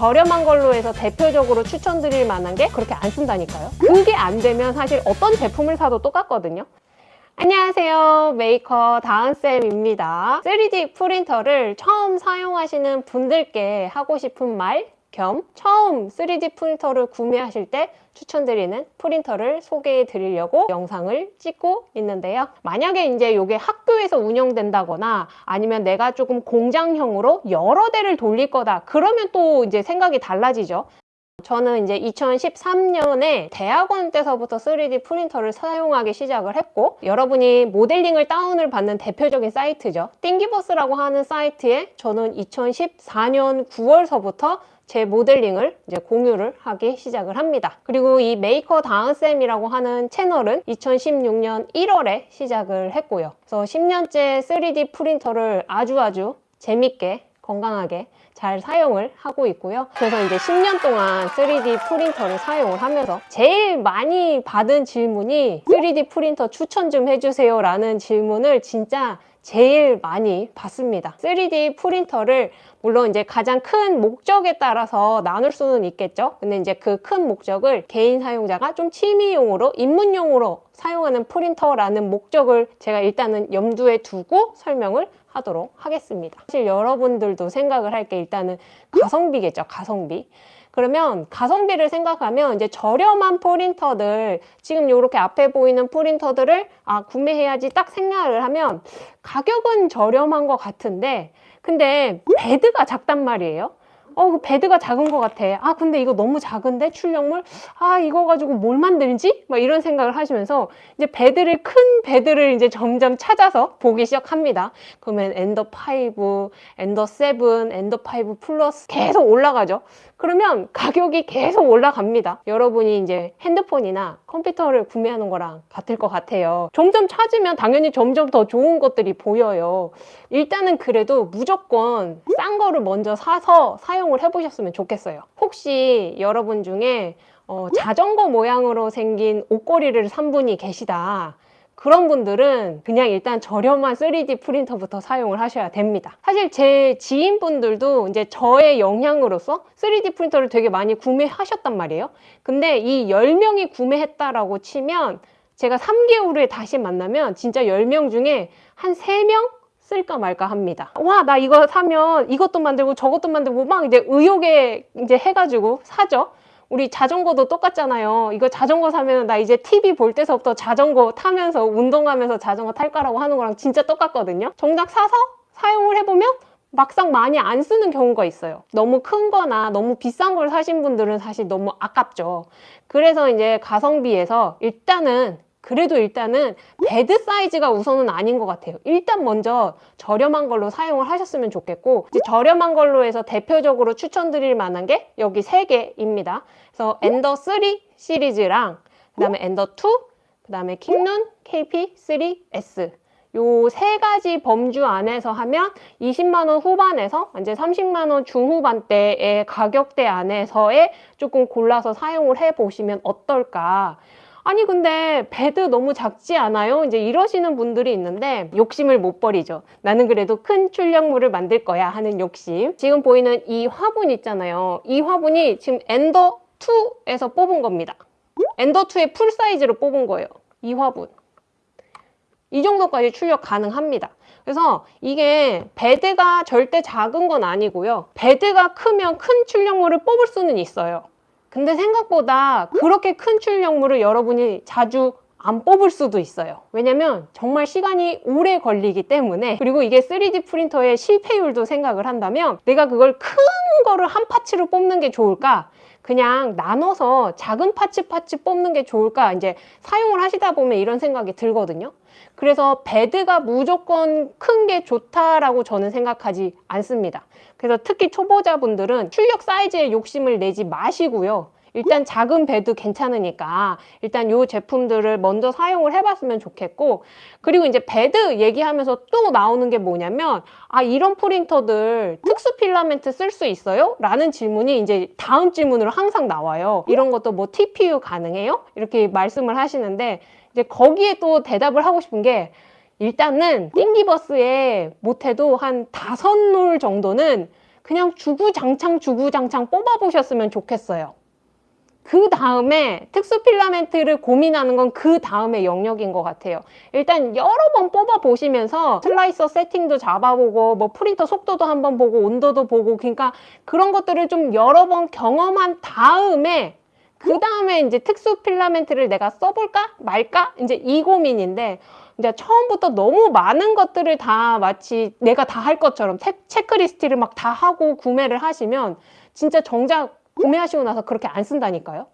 저렴한 걸로 해서 대표적으로 추천드릴 만한 게 그렇게 안 쓴다니까요. 그게 안 되면 사실 어떤 제품을 사도 똑같거든요. 안녕하세요. 메이커 다은쌤입니다. 3D 프린터를 처음 사용하시는 분들께 하고 싶은 말 겸 처음 3D 프린터를 구매하실 때 추천드리는 프린터를 소개해 드리려고 영상을 찍고 있는데요. 만약에 이제 이게 학교에서 운영된다거나 아니면 내가 조금 공장형으로 여러 대를 돌릴 거다. 그러면 또 이제 생각이 달라지죠. 저는 이제 2013년에 대학원 때서부터 3D 프린터를 사용하기 시작을 했고 여러분이 모델링을 다운을 받는 대표적인 사이트죠. Thingiverse라고 하는 사이트에 저는 2014년 9월서부터 제 모델링을 이제 공유를 하기 시작을 합니다. 그리고 이 메이커 다은쌤이라고 하는 채널은 2016년 1월에 시작을 했고요. 그래서 10년째 3D 프린터를 아주 아주 재밌게 건강하게 잘 사용을 하고 있고요. 그래서 이제 10년 동안 3D 프린터를 사용을 하면서 제일 많이 받은 질문이 3D 프린터 추천 좀 해주세요 라는 질문을 진짜 제일 많이 받습니다. 3D 프린터를 물론 이제 가장 큰 목적에 따라서 나눌 수는 있겠죠. 근데 이제 그 큰 목적을 개인 사용자가 좀 취미용으로 입문용으로 사용하는 프린터라는 목적을 제가 일단은 염두에 두고 설명을 하도록 하겠습니다. 사실 여러분들도 생각을 할 게 일단은 가성비겠죠. 가성비. 그러면 가성비를 생각하면 이제 저렴한 프린터들 지금 이렇게 앞에 보이는 프린터들을 아 구매해야지 딱 생각을 하면 가격은 저렴한 것 같은데 근데 베드가 작단 말이에요 어, 그 베드가 작은 것 같아. 아, 근데 이거 너무 작은데? 출력물? 아, 이거 가지고 뭘 만들지? 막 이런 생각을 하시면서 이제 베드를, 큰 베드를 이제 점점 찾아서 보기 시작합니다. 그러면 엔더 5, 엔더 7, 엔더 5 플러스 계속 올라가죠. 그러면 가격이 계속 올라갑니다. 여러분이 이제 핸드폰이나 컴퓨터를 구매하는 거랑 같을 것 같아요. 점점 찾으면 당연히 점점 더 좋은 것들이 보여요. 일단은 그래도 무조건 싼 거를 먼저 사서 사용 을 해보셨으면 좋겠어요. 혹시 여러분 중에 어, 자전거 모양으로 생긴 옷걸이를 산 분이 계시다. 그런 분들은 그냥 일단 저렴한 3D 프린터부터 사용을 하셔야 됩니다. 사실 제 지인분들도 이제 저의 영향으로서 3D 프린터를 되게 많이 구매하셨단 말이에요. 근데 이 10명이 구매했다라고 치면 제가 3개월 후에 다시 만나면 진짜 10명 중에 한 3명 쓸까 말까 합니다. 와, 나 이거 사면 이것도 만들고 저것도 만들고 막 이제 의욕에 이제 해가지고 사죠. 우리 자전거도 똑같잖아요. 이거 자전거 사면 나 이제 TV 볼 때서부터 자전거 타면서 운동하면서 자전거 탈 거라고 하는 거랑 진짜 똑같거든요. 정작 사서 사용을 해보면 막상 많이 안 쓰는 경우가 있어요. 너무 큰 거나 너무 비싼 걸 사신 분들은 사실 너무 아깝죠. 그래서 이제 가성비에서 일단은 그래도 일단은 베드 사이즈가 우선은 아닌 것 같아요. 일단 먼저 저렴한 걸로 사용을 하셨으면 좋겠고 저렴한 걸로 해서 대표적으로 추천드릴 만한 게 여기 세 개입니다. 그래서 엔더 3 시리즈랑 그 다음에 엔더 2, 그 다음에 킹룬 KP3S 요 세 가지 범주 안에서 하면 20만원 후반에서 이제 30만원 중후반대의 가격대 안에서의 조금 골라서 사용을 해보시면 어떨까 아니 근데 베드 너무 작지 않아요? 이제 이러시는 분들이 있는데 욕심을 못 버리죠. 나는 그래도 큰 출력물을 만들 거야 하는 욕심. 지금 보이는 이 화분 있잖아요. 이 화분이 지금 엔더2에서 뽑은 겁니다. 엔더2의 full 사이즈로 뽑은 거예요. 이 화분. 이 정도까지 출력 가능합니다. 그래서 이게 베드가 절대 작은 건 아니고요. 베드가 크면 큰 출력물을 뽑을 수는 있어요. 근데 생각보다 그렇게 큰 출력물을 여러분이 자주 안 뽑을 수도 있어요. 왜냐면 정말 시간이 오래 걸리기 때문에. 그리고 이게 3D 프린터의 실패율도 생각을 한다면 내가 그걸 큰 거를 한 parts로 뽑는 게 좋을까? 그냥 나눠서 작은 parts parts 뽑는 게 좋을까? 이제 사용을 하시다 보면 이런 생각이 들거든요 그래서 베드가 무조건 큰 게 좋다라고 저는 생각하지 않습니다 그래서 특히 초보자분들은 출력 사이즈에 욕심을 내지 마시고요 일단 작은 베드도 괜찮으니까 일단 이 제품들을 먼저 사용을 해봤으면 좋겠고 그리고 이제 베드 얘기하면서 또 나오는 게 뭐냐면 아 이런 프린터들 특수 필라멘트 쓸 수 있어요? 라는 질문이 이제 다음 질문으로 항상 나와요 이런 것도 뭐 TPU 가능해요? 이렇게 말씀을 하시는데 이제 거기에 또 대답을 하고 싶은 게 일단은 띵기버스에 못해도 한 다섯 놀 정도는 그냥 주구장창 주구장창 뽑아보셨으면 좋겠어요. 그 다음에 특수 필라멘트를 고민하는 건 그 다음에 영역인 것 같아요. 일단 여러 번 뽑아 보시면서 슬라이서 세팅도 잡아보고 뭐 프린터 속도도 한번 보고 온도도 보고 그러니까 그런 것들을 좀 여러 번 경험한 다음에 그 다음에 이제 특수 필라멘트를 내가 써볼까 말까 이제 이 고민인데 이제 처음부터 너무 많은 것들을 다 마치 내가 다 할 것처럼 체, 체크리스트를 막 다 하고 구매를 하시면 진짜 정작 구매하시고 나서 그렇게 안 쓴다니까요.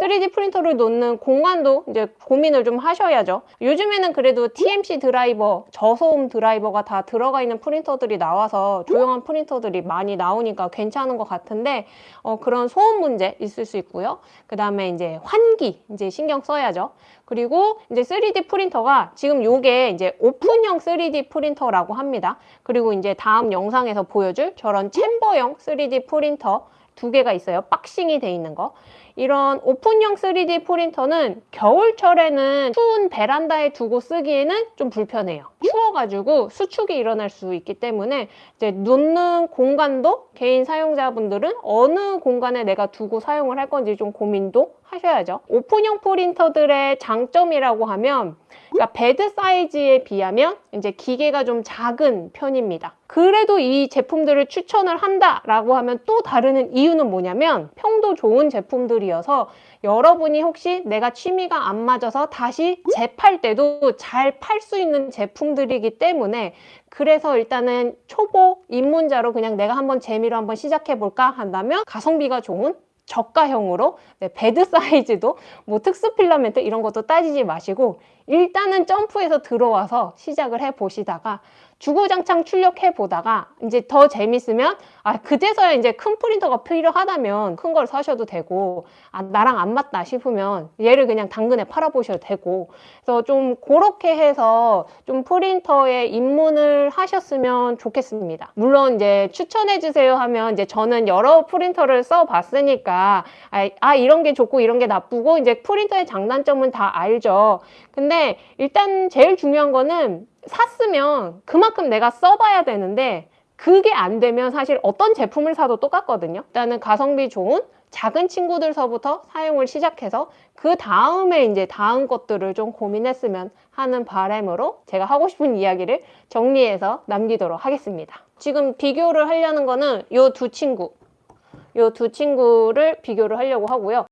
3D 프린터를 놓는 공간도 이제 고민을 좀 하셔야죠. 요즘에는 그래도 TMC 드라이버, 저소음 드라이버가 다 들어가 있는 프린터들이 나와서 조용한 프린터들이 많이 나오니까 괜찮은 것 같은데 어, 그런 소음 문제 있을 수 있고요. 그 다음에 이제 환기 이제 신경 써야죠. 그리고 이제 3D 프린터가 지금 요게 이제 오픈형 3D 프린터라고 합니다. 그리고 이제 다음 영상에서 보여줄 저런 챔버형 3D 프린터 두 개가 있어요. boxing이 돼 있는 거. 이런 오픈형 3D 프린터는 겨울철에는 추운 베란다에 두고 쓰기에는 좀 불편해요. 추워가지고 수축이 일어날 수 있기 때문에 이제 놓는 공간도 개인 사용자분들은 어느 공간에 내가 두고 사용을 할 건지 좀 고민도 하셔야죠. 오픈형 프린터들의 장점이라고 하면 그러니까 베드 사이즈에 비하면 이제 기계가 좀 작은 편입니다. 그래도 이 제품들을 추천을 한다라고 하면 또 다른 이유는 뭐냐면 평도 좋은 제품들이어서 여러분이 혹시 내가 취미가 안 맞아서 다시 되팔 때도 잘 팔 수 있는 제품들이기 때문에 그래서 일단은 초보 입문자로 그냥 내가 한번 재미로 한번 시작해 볼까 한다면 가성비가 좋은 저가형으로 네, 베드 사이즈도 뭐 특수 필라멘트 이런 것도 따지지 마시고 일단은 점프해서 들어와서 시작을 해 보시다가 주구장창 출력해 보다가 이제 더 재밌으면 아 그제서야 이제 큰 프린터가 필요하다면 큰 걸 사셔도 되고 아 나랑 안 맞다 싶으면 얘를 그냥 당근에 팔아 보셔도 되고. 그래서 좀 그렇게 해서 좀 프린터에 입문을 하셨으면 좋겠습니다. 물론 이제 추천해 주세요 하면 이제 저는 여러 프린터를 써 봤으니까 아, 아 이런 게 좋고 이런 게 나쁘고 이제 프린터의 장단점은 다 알죠. 근데 일단 제일 중요한 거는 샀으면 그만큼 내가 써봐야 되는데 그게 안 되면 사실 어떤 제품을 사도 똑같거든요. 일단은 가성비 좋은 작은 친구들서부터 사용을 시작해서 그 다음에 이제 다음 것들을 좀 고민했으면 하는 바람으로 제가 하고 싶은 이야기를 정리해서 남기도록 하겠습니다. 지금 비교를 하려는 거는 이 두 친구 이 두 친구를 비교를 하려고 하고요.